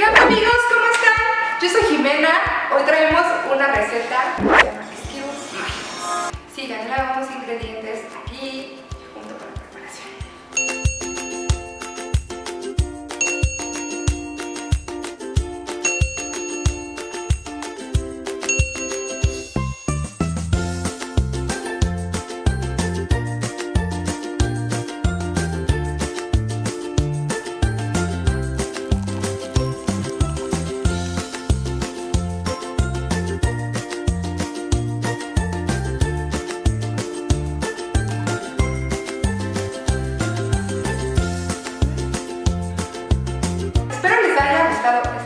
¿Qué onda amigos? ¿Cómo están? Yo soy Jimena, hoy traemos una receta llama esquivos mágicos. Sigan, lavamos ingredientes aquí So